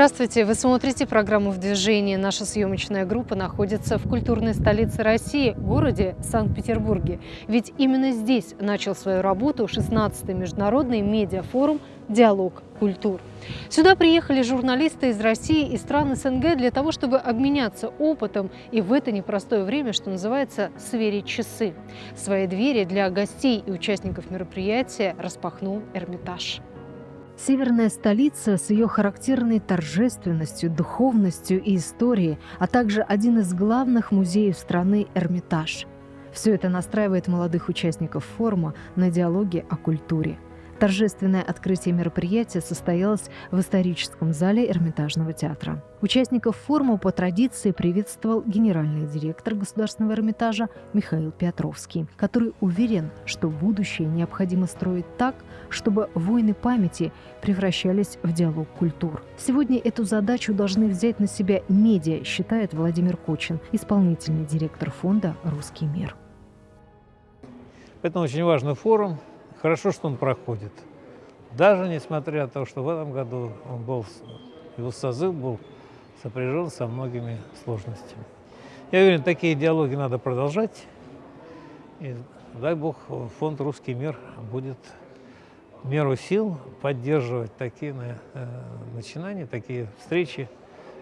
Здравствуйте! Вы смотрите программу «В движении». Наша съемочная группа находится в культурной столице России, городе Санкт-Петербурге. Ведь именно здесь начал свою работу 16-й международный медиафорум «Диалог культур». Сюда приехали журналисты из России и стран СНГ для того, чтобы обменяться опытом и в это непростое время, что называется, сверить часы. Свои двери для гостей и участников мероприятия распахнул Эрмитаж. Северная столица с ее характерной торжественностью, духовностью и историей, а также один из главных музеев страны – Эрмитаж. Все это настраивает молодых участников форума на диалоге о культуре – Торжественное открытие мероприятия состоялось в историческом зале Эрмитажного театра. Участников форума по традиции приветствовал генеральный директор Государственного Эрмитажа Михаил Петровский, который уверен, что будущее необходимо строить так, чтобы войны памяти превращались в диалог культур. Сегодня эту задачу должны взять на себя медиа, считает Владимир Кочин, исполнительный директор фонда «Русский мир». Это очень важный форум, Хорошо, что он проходит. Даже несмотря на то, что в этом году он был, его созыв был сопряжен со многими сложностями. Я уверен, такие диалоги надо продолжать. И дай Бог, фонд «Русский мир» будет меру сил поддерживать такие э, начинания, такие встречи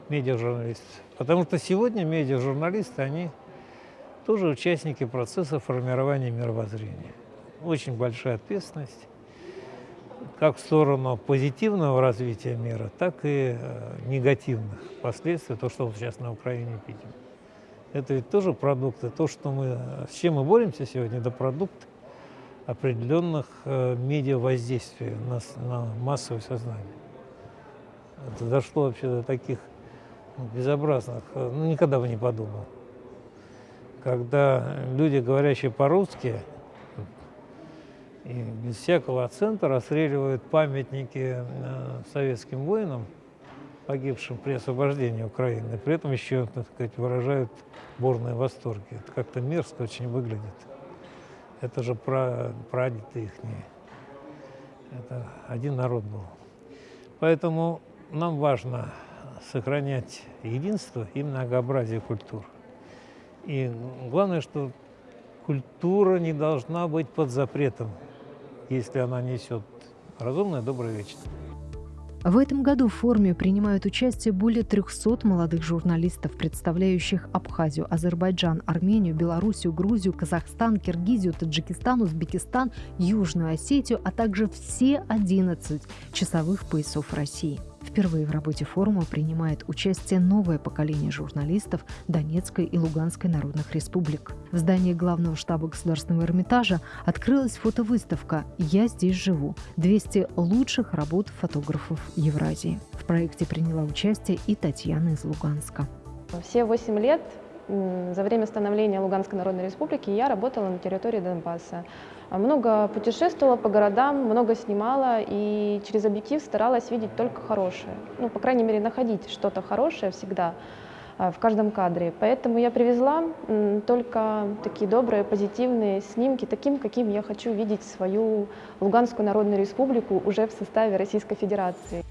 медиажурналистов. Потому что сегодня медиажурналисты, они тоже участники процесса формирования мировоззрения очень большая ответственность, как в сторону позитивного развития мира, так и э, негативных последствий, то, что вот сейчас на Украине видим. Это ведь тоже продукты, то, что мы, с чем мы боремся сегодня, это продукт определенных э, медиа-воздействий на, на массовое сознание. Это дошло вообще до таких безобразных, э, ну, никогда бы не подумал. Когда люди, говорящие по-русски, и без всякого акцента расстреливают памятники э, советским воинам, погибшим при освобождении Украины. При этом еще, так сказать, выражают бурные восторги. Это как-то мерзко очень выглядит. Это же про прадеды их. Это один народ был. Поэтому нам важно сохранять единство и многообразие культур. И главное, что культура не должна быть под запретом если она несет разумное, доброе, вечное. В этом году в форуме принимают участие более 300 молодых журналистов, представляющих Абхазию, Азербайджан, Армению, Белоруссию, Грузию, Казахстан, Киргизию, Таджикистан, Узбекистан, Южную Осетию, а также все 11 часовых поясов России. Впервые в работе форума принимает участие новое поколение журналистов Донецкой и Луганской народных республик. В здании главного штаба Государственного Эрмитажа открылась фотовыставка «Я здесь живу. 200 лучших работ фотографов Евразии». В проекте приняла участие и Татьяна из Луганска. Все восемь лет за время становления Луганской Народной Республики я работала на территории Донбасса. Много путешествовала по городам, много снимала и через объектив старалась видеть только хорошее. Ну, по крайней мере, находить что-то хорошее всегда а, в каждом кадре. Поэтому я привезла только такие добрые, позитивные снимки, таким, каким я хочу видеть свою Луганскую Народную Республику уже в составе Российской Федерации.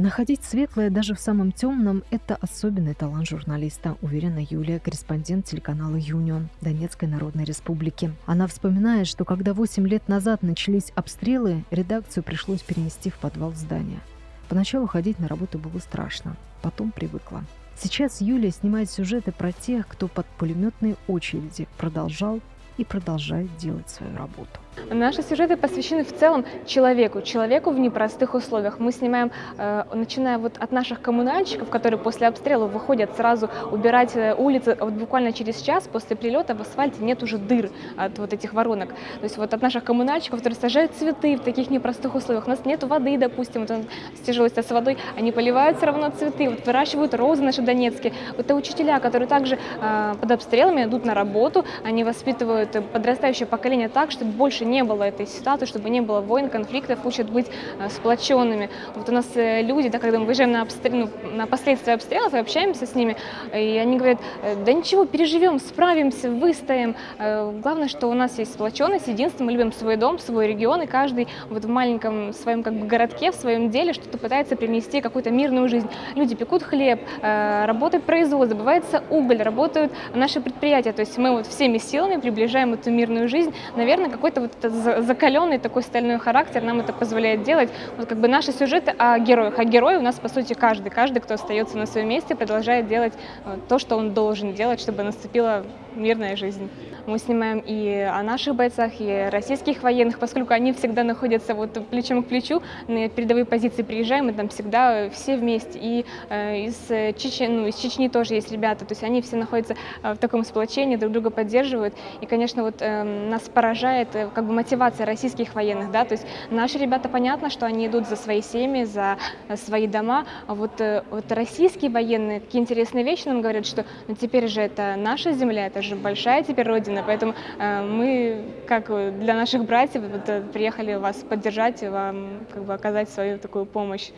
Находить светлое даже в самом темном – это особенный талант журналиста, уверена Юлия, корреспондент телеканала «Юнион» Донецкой Народной Республики. Она вспоминает, что когда 8 лет назад начались обстрелы, редакцию пришлось перенести в подвал здания. Поначалу ходить на работу было страшно, потом привыкла. Сейчас Юлия снимает сюжеты про тех, кто под пулеметные очереди продолжал и продолжает делать свою работу. Наши сюжеты посвящены в целом человеку, человеку в непростых условиях. Мы снимаем, э, начиная вот от наших коммунальщиков, которые после обстрела выходят сразу убирать э, улицы, вот буквально через час после прилета в асфальте нет уже дыр от вот этих воронок. То есть вот от наших коммунальщиков, которые сажают цветы в таких непростых условиях. У нас нет воды, допустим, вот с тяжелостью с водой, они поливают все равно цветы, вот выращивают розы наши донецкие. Вот это учителя, которые также э, под обстрелами идут на работу, они воспитывают подрастающее поколение так, чтобы больше не было этой ситуации, чтобы не было войн, конфликтов, учат быть сплоченными. Вот у нас люди, да, когда мы выезжаем на, обстрел, ну, на последствия обстрелов и общаемся с ними, и они говорят, да ничего, переживем, справимся, выстоим. Главное, что у нас есть сплоченность, единство, мы любим свой дом, свой регион, и каждый вот в маленьком своем как бы городке, в своем деле что-то пытается принести какую-то мирную жизнь. Люди пекут хлеб, работает производство, добывается уголь, работают наши предприятия. То есть мы вот всеми силами приближаем эту мирную жизнь. Наверное, какой-то вот закаленный такой стальной характер нам это позволяет делать. Вот как бы наши сюжеты о героях. А герои у нас, по сути, каждый. Каждый, кто остается на своем месте, продолжает делать э, то, что он должен делать, чтобы наступила мирная жизнь. Мы снимаем и о наших бойцах, и российских военных, поскольку они всегда находятся вот плечом к плечу, на передовые позиции приезжаем, и там всегда все вместе. И э, из, Чечни, ну, из Чечни тоже есть ребята, то есть они все находятся э, в таком сплочении, друг друга поддерживают. И, конечно, вот э, нас поражает э, как бы мотивация российских военных, да, то есть наши ребята, понятно, что они идут за свои семьи, за э, свои дома, а вот, э, вот российские военные, такие интересные вещи нам говорят, что ну, теперь же это наша земля, это же большая теперь родина, поэтому э, мы, как для наших братьев, вот, э, приехали вас поддержать и вам как бы оказать свою такую помощь.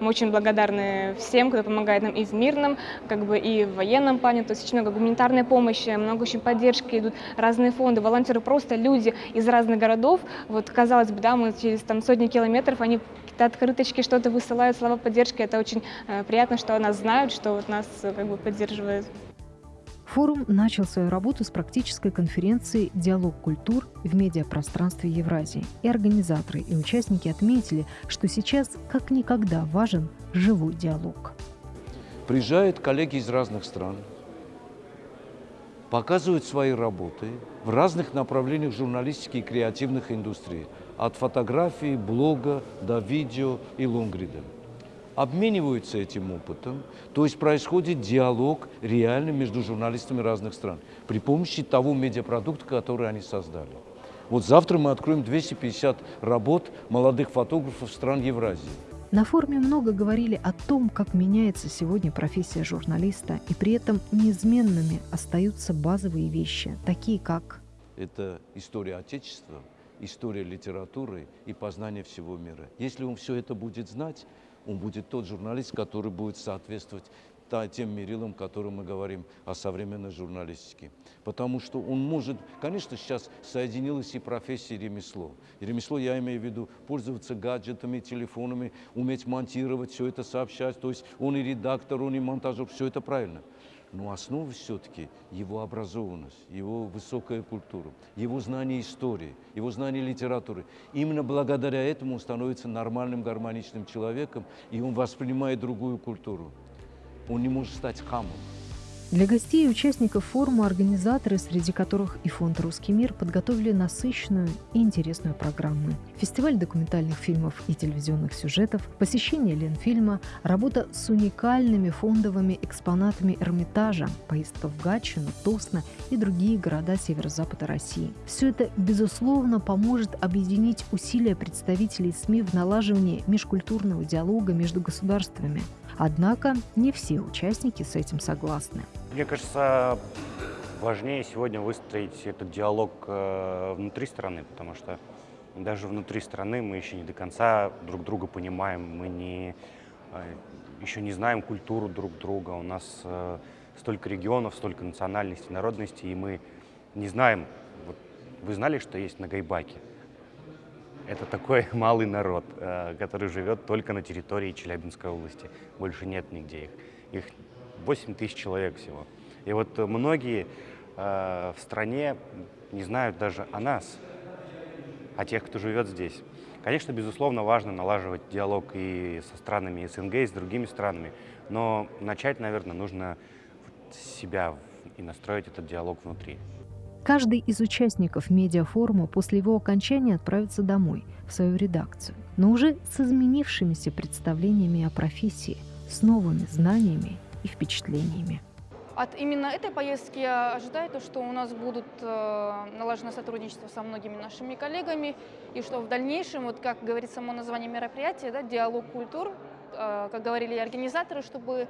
Мы очень благодарны всем, кто помогает нам и в мирном, как бы и в военном плане, то есть очень много гуманитарной помощи, много очень поддержки, идут разные фонды, волонтеры, просто люди из разных городов. Вот казалось бы, да, мы через там сотни километров, они какие-то открыточки, что-то высылают, слова поддержки. Это очень э, приятно, что нас знают, что вот нас э, как бы поддерживают. Форум начал свою работу с практической конференции «Диалог культур в медиапространстве Евразии». И организаторы, и участники отметили, что сейчас как никогда важен живой диалог. Приезжают коллеги из разных стран, показывают свои работы в разных направлениях журналистики и креативных индустрий, от фотографии, блога до видео и лонгрида обмениваются этим опытом, то есть происходит диалог реальный между журналистами разных стран при помощи того медиапродукта, который они создали. Вот завтра мы откроем 250 работ молодых фотографов стран Евразии. На форуме много говорили о том, как меняется сегодня профессия журналиста, и при этом неизменными остаются базовые вещи, такие как... Это история Отечества, история литературы и познание всего мира. Если он все это будет знать, он будет тот журналист, который будет соответствовать тем мерилам, которым мы говорим о современной журналистике. Потому что он может, конечно, сейчас соединилась и профессия, и ремесло. И ремесло, я имею в виду, пользоваться гаджетами, телефонами, уметь монтировать, все это сообщать. То есть он и редактор, он и монтажер, все это правильно но основа все-таки его образованность, его высокая культура, его знание истории, его знание литературы. Именно благодаря этому он становится нормальным, гармоничным человеком, и он воспринимает другую культуру. Он не может стать хамом. Для гостей и участников форума организаторы, среди которых и фонд «Русский мир», подготовили насыщенную и интересную программу. Фестиваль документальных фильмов и телевизионных сюжетов, посещение Ленфильма, работа с уникальными фондовыми экспонатами Эрмитажа, поездка в Гатчину, Тосно и другие города северо-запада России. Все это, безусловно, поможет объединить усилия представителей СМИ в налаживании межкультурного диалога между государствами. Однако не все участники с этим согласны. Мне кажется, важнее сегодня выстроить этот диалог э, внутри страны, потому что даже внутри страны мы еще не до конца друг друга понимаем, мы не, э, еще не знаем культуру друг друга, у нас э, столько регионов, столько национальностей, народностей, и мы не знаем, вы знали, что есть на Гайбаке? Это такой малый народ, который живет только на территории Челябинской области, больше нет нигде их. Их 8 тысяч человек всего. И вот многие э, в стране не знают даже о нас, о тех, кто живет здесь. Конечно, безусловно, важно налаживать диалог и со странами СНГ, и с другими странами, но начать, наверное, нужно себя и настроить этот диалог внутри. Каждый из участников медиафорума после его окончания отправится домой, в свою редакцию, но уже с изменившимися представлениями о профессии, с новыми знаниями и впечатлениями. От именно этой поездки я ожидаю, то, что у нас будут э, налажено сотрудничество со многими нашими коллегами, и что в дальнейшем, вот как говорит само название мероприятия, да, диалог культур, э, как говорили организаторы, чтобы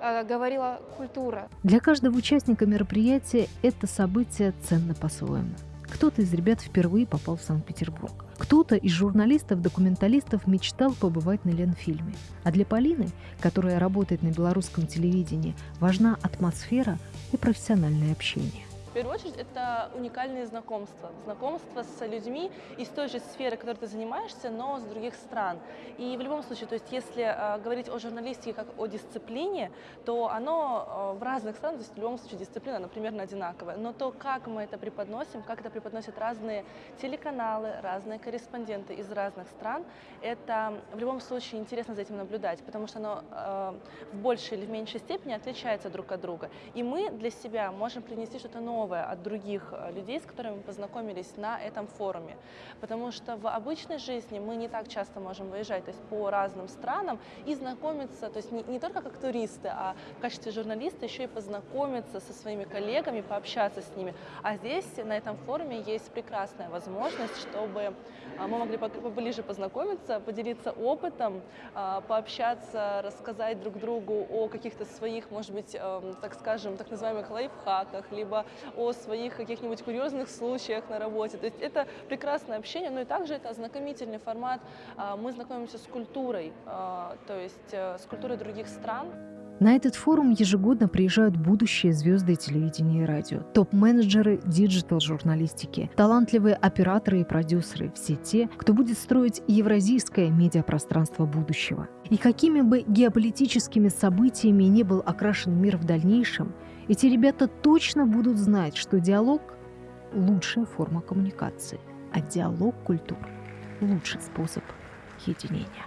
э, говорила культура. Для каждого участника мероприятия это событие ценно по-своему. Кто-то из ребят впервые попал в Санкт-Петербург. Кто-то из журналистов-документалистов мечтал побывать на Ленфильме. А для Полины, которая работает на белорусском телевидении, важна атмосфера и профессиональное общение. Первую очередь, это уникальные знакомства. Знакомства с людьми из той же сферы, которой ты занимаешься, но с других стран. И в любом случае, то есть если э, говорить о журналистике как о дисциплине, то оно э, в разных странах, то есть в любом случае дисциплина, она примерно одинаковая. Но то, как мы это преподносим, как это преподносят разные телеканалы, разные корреспонденты из разных стран, это в любом случае интересно за этим наблюдать, потому что оно э, в большей или в меньшей степени отличается друг от друга. И мы для себя можем принести что-то новое, новое от других э, людей, с которыми мы познакомились на этом форуме. Потому что в обычной жизни мы не так часто можем выезжать то есть по разным странам и знакомиться, то есть не, не только как туристы, а в качестве журналиста еще и познакомиться со своими коллегами, пообщаться с ними. А здесь, на этом форуме, есть прекрасная возможность, чтобы э, мы могли поближе познакомиться, поделиться опытом, э, пообщаться, рассказать друг другу о каких-то своих, может быть, эм, так скажем, так называемых лайфхаках, либо о своих каких-нибудь курьезных случаях на работе. То есть это прекрасное общение, но и также это ознакомительный формат. А, мы знакомимся с культурой, а, то есть э, с культурой других стран. На этот форум ежегодно приезжают будущие звезды телевидения и радио, топ-менеджеры digital-журналистики, талантливые операторы и продюсеры, все те, кто будет строить евразийское медиапространство будущего. И какими бы геополитическими событиями не был окрашен мир в дальнейшем, эти ребята точно будут знать, что диалог – лучшая форма коммуникации, а диалог культур – лучший способ единения.